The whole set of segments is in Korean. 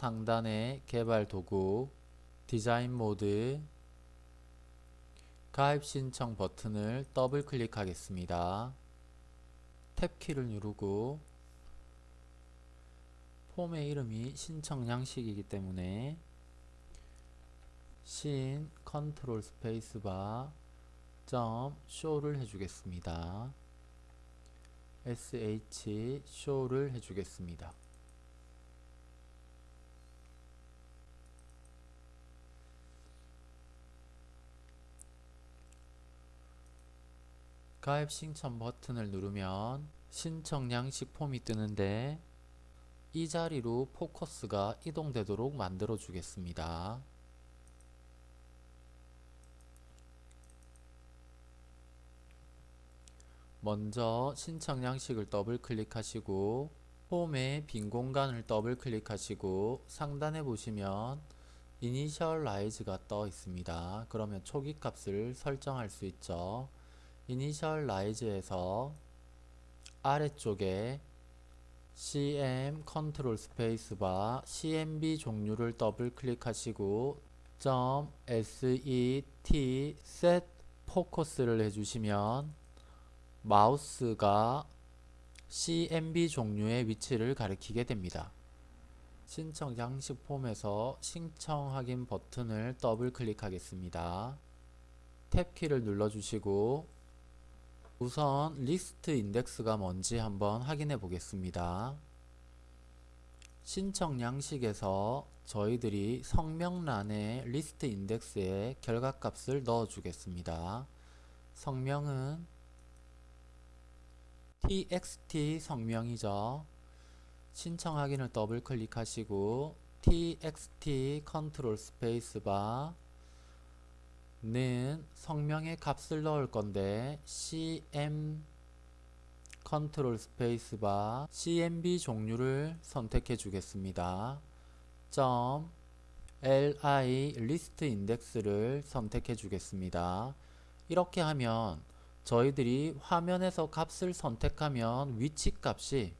상단의 개발 도구, 디자인 모드, 가입 신청 버튼을 더블 클릭하겠습니다. 탭키를 누르고 폼의 이름이 신청 양식이기 때문에 신 컨트롤 스페이스바 점 show를 해주겠습니다. sh 쇼를 해주겠습니다. 가입 신청 버튼을 누르면 신청 양식 폼이 뜨는데 이 자리로 포커스가 이동되도록 만들어 주겠습니다. 먼저 신청 양식을 더블 클릭하시고 폼의 빈 공간을 더블 클릭하시고 상단에 보시면 initialize가 떠 있습니다. 그러면 초기 값을 설정할 수 있죠. initialize에서 아래쪽에 cm 컨트롤 스페이스바 cmb 종류를 더블 클릭하시고 .set set focus를 해주시면 마우스가 CMB 종류의 위치를 가리키게 됩니다. 신청 양식 폼에서 신청 확인 버튼을 더블 클릭하겠습니다. 탭키를 눌러주시고 우선 list index가 뭔지 한번 확인해 보겠습니다. 신청 양식에서 저희들이 성명란에 list index에 결과값을 넣어 주겠습니다. 성명은 txt 성명이죠. 신청 확인을 더블 클릭하시고 txt 컨트롤 스페이스바 는 성명의 값을 넣을 건데 cm 컨트롤 스페이스바 cmb 종류를 선택해 주겠습니다. 점 li list index를 선택해 주겠습니다. 이렇게 하면 저희들이 화면에서 값을 선택하면 위치 값이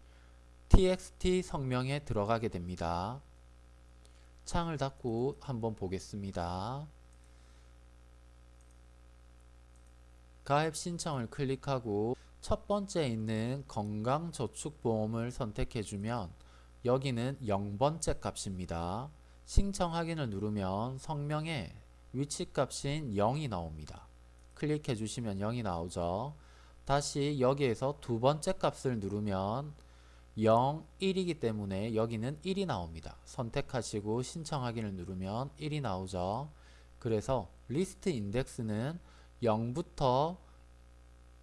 txt 성명에 들어가게 됩니다. 창을 닫고 한번 보겠습니다. 가입 신청을 클릭하고 첫 번째 있는 건강저축보험을 선택해주면 여기는 0번째 값입니다. 신청 확인을 누르면 성명에 위치값인 0이 나옵니다. 클릭해 주시면 0이 나오죠. 다시 여기에서 두 번째 값을 누르면 0, 1이기 때문에 여기는 1이 나옵니다. 선택하시고 신청 확인을 누르면 1이 나오죠. 그래서 리스트 인덱스는 0부터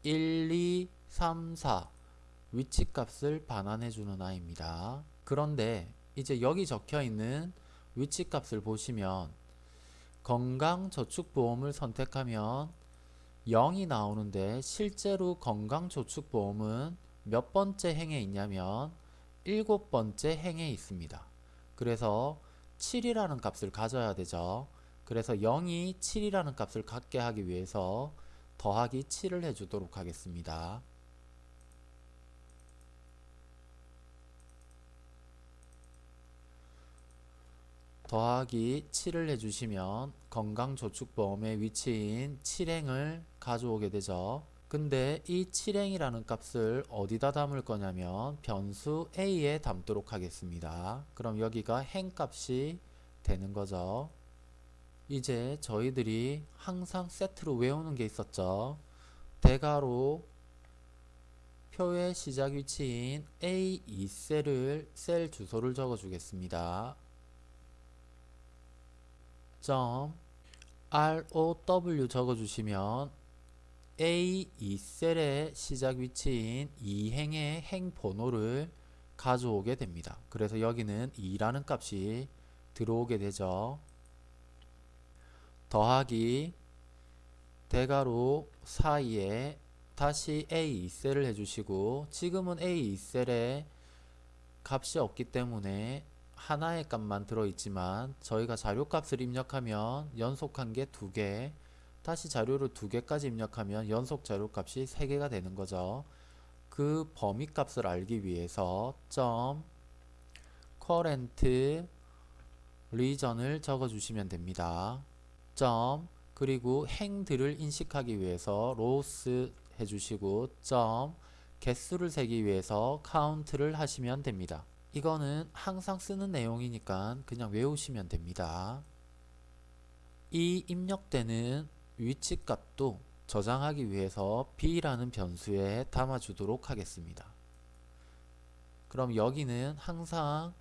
1, 2, 3, 4 위치값을 반환해 주는 아이입니다. 그런데 이제 여기 적혀 있는 위치값을 보시면 건강저축보험을 선택하면 0이 나오는데 실제로 건강저축보험은 몇 번째 행에 있냐면 일곱 번째 행에 있습니다. 그래서 7이라는 값을 가져야 되죠. 그래서 0이 7이라는 값을 갖게 하기 위해서 더하기 7을 해주도록 하겠습니다. 더하기 7을 해주시면 건강저축보험의 위치인 7행을 가져오게 되죠. 근데 이 7행이라는 값을 어디다 담을 거냐면 변수 a에 담도록 하겠습니다. 그럼 여기가 행값이 되는 거죠. 이제 저희들이 항상 세트로 외우는 게 있었죠. 대괄호 표의 시작 위치인 A2셀을 셀 주소를 적어 주겠습니다. 점 ROW 적어 주시면 A2셀의 시작 위치인 2행의 행 번호를 가져오게 됩니다. 그래서 여기는 2라는 값이 들어오게 되죠. 더하기 대괄호 사이에 다시 A2셀을 해주시고 지금은 A2셀에 값이 없기 때문에 하나의 값만 들어있지만 저희가 자료값을 입력하면 연속한 게 두개 다시 자료를 두 개까지 입력하면 연속 자료값이 세 개가 되는 거죠. 그 범위 값을 알기 위해서 점 current 리전을 적어 주시면 됩니다. 점 그리고 행들을 인식하기 위해서 로스 해주시고 점 개수를 세기 위해서 카운트를 하시면 됩니다. 이거는 항상 쓰는 내용이니까 그냥 외우시면 됩니다. 이 입력되는 위치 값도 저장하기 위해서 b라는 변수에 담아주도록 하겠습니다. 그럼 여기는 항상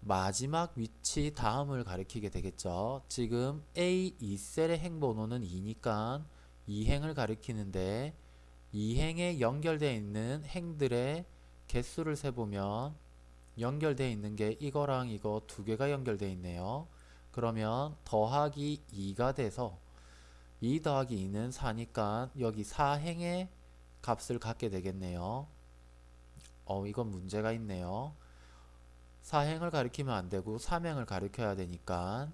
마지막 위치 다음을 가리키게 되겠죠. 지금 A2셀의 행번호는 2니까 2행을 가리키는데 2행에 연결되어 있는 행들의 개수를 세보면 연결되어 있는 게 이거랑 이거 두 개가 연결되어 있네요. 그러면 더하기 2가 돼서 2 더하기 2는 4니까 여기 4행의 값을 갖게 되겠네요. 어, 이건 문제가 있네요. 4행을 가리키면 안 되고 3행을 가리켜야 되니까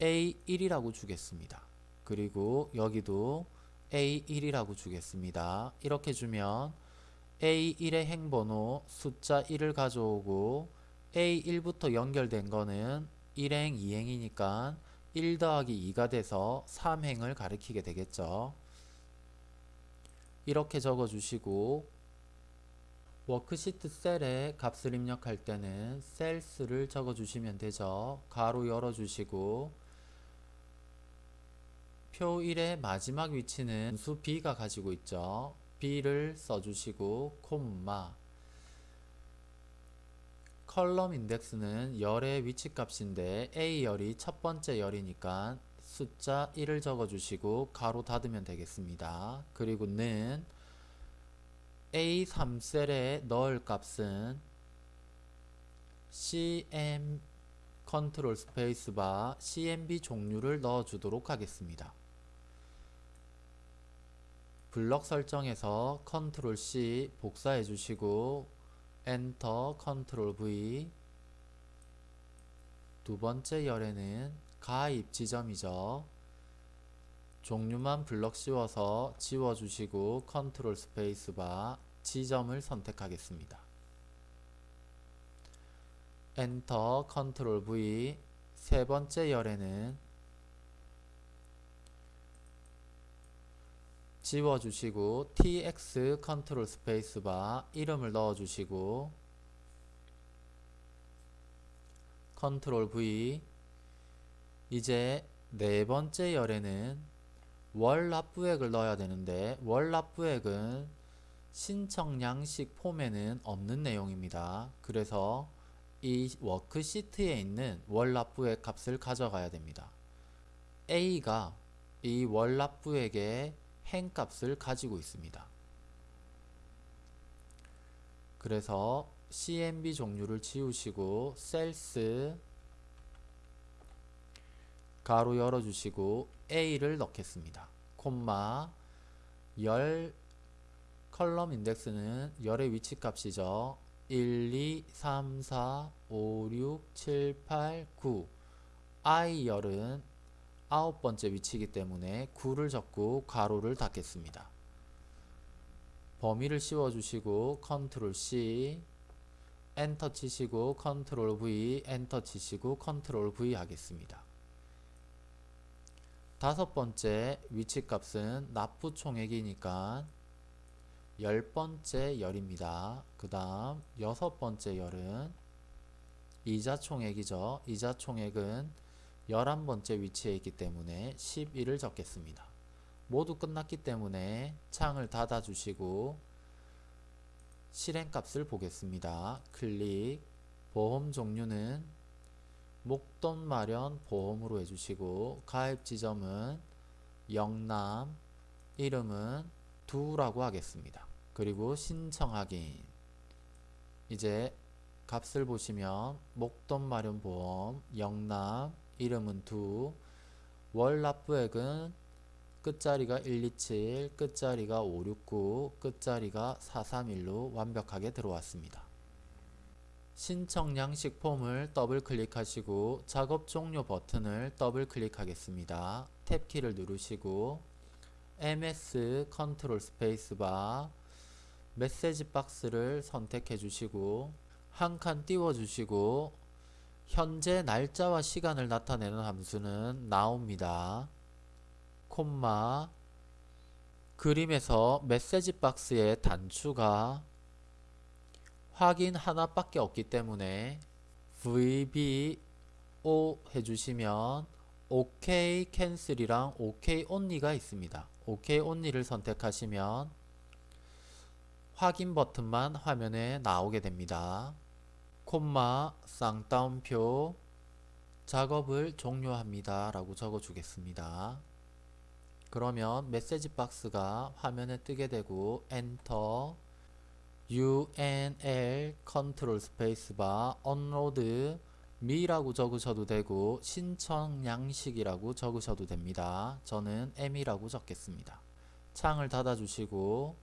A1이라고 주겠습니다. 그리고 여기도 A1이라고 주겠습니다. 이렇게 주면 A1의 행번호 숫자 1을 가져오고 A1부터 연결된 거는 1행, 2행이니까 1 더하기 2가 돼서 3행을 가리키게 되겠죠. 이렇게 적어주시고 worksheet 셀에 값을 입력할 때는 cells를 적어주시면 되죠. 괄호 열어주시고 표 1의 마지막 위치는 수 B가 가지고 있죠. B를 써주시고 콤마 컬럼 인덱스는 열의 위치 값인데 A열이 첫 번째 열이니까 숫자 1을 적어주시고 가로 닫으면 되겠습니다. 그리고 는 A3셀에 넣을 값은 CM 컨트롤 스페이스바 CMB 종류를 넣어주도록 하겠습니다. 블럭 설정에서 컨트롤 C 복사해 주시고 엔터 컨트롤 V 두 번째 열에는 가입 지점이죠. 종류만 블럭 씌워서 지워주시고 컨트롤 스페이스바 지점을 선택하겠습니다. 엔터 컨트롤 V 세 번째 열에는 지워주시고 TX 컨트롤 스페이스바 이름을 넣어주시고 컨트롤 V 이제 네 번째 열에는 월 납부액을 넣어야 되는데 월 납부액은 신청 양식 폼에는 없는 내용입니다. 그래서 이 워크시트에 있는 월 납부액 값을 가져가야 됩니다. A가 이 월 납부액의 행값을 가지고 있습니다. 그래서 CMB 종류를 지우시고 셀스 가로 열어주시고 A를 넣겠습니다. 콤마 열 column index는 열의 위치 값이죠. 1, 2, 3, 4, 5, 6, 7, 8, 9 I 열은 아홉 번째 위치이기 때문에 9를 적고 괄호를 닫겠습니다. 범위를 씌워주시고 컨트롤 C 엔터 치시고 컨트롤 V 엔터 치시고 컨트롤 V 하겠습니다. 다섯 번째 위치 값은 납부 총액이니까 열 번째 열입니다. 그 다음 여섯 번째 열은 이자 총액이죠. 이자 총액은 11번째 위치에 있기 때문에 11을 적겠습니다. 모두 끝났기 때문에 창을 닫아 주시고 실행값을 보겠습니다. 클릭 보험 종류는 목돈 마련 보험으로 해주시고 가입 지점은 영남 이름은 두라고 하겠습니다. 그리고 신청 확인 이제 값을 보시면 목돈 마련 보험 영남 이름은 두 월 납부액은 끝자리가 127 끝자리가 569 끝자리가 431로 완벽하게 들어왔습니다. 신청 양식 폼을 더블 클릭하시고 작업 종료 버튼을 더블 클릭하겠습니다. 탭키를 누르시고 MS 컨트롤 스페이스바 메시지 박스를 선택해 주시고 한 칸 띄워 주시고 현재 날짜와 시간을 나타내는 함수는 now입니다. 콤마 그림에서 메시지 박스의 단추가 확인 하나밖에 없기 때문에 VBO 해주시면 OK 캔슬이랑 OK only가 있습니다. OK only를 선택하시면 확인 버튼만 화면에 나오게 됩니다. 콤마 쌍따옴표 작업을 종료합니다 라고 적어 주겠습니다. 그러면 메시지 박스가 화면에 뜨게 되고 엔터 UNL 컨트롤 스페이스바 unload me라고 적으셔도 되고 신청 양식이라고 적으셔도 됩니다. 저는 me라고 적겠습니다. 창을 닫아 주시고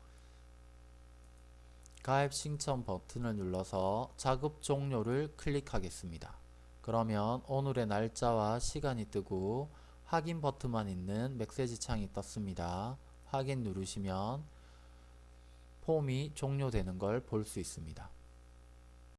가입 신청 버튼을 눌러서 작업 종료를 클릭하겠습니다. 그러면 오늘의 날짜와 시간이 뜨고 확인 버튼만 있는 메시지 창이 떴습니다. 확인 누르시면 폼이 종료되는 걸 볼 수 있습니다.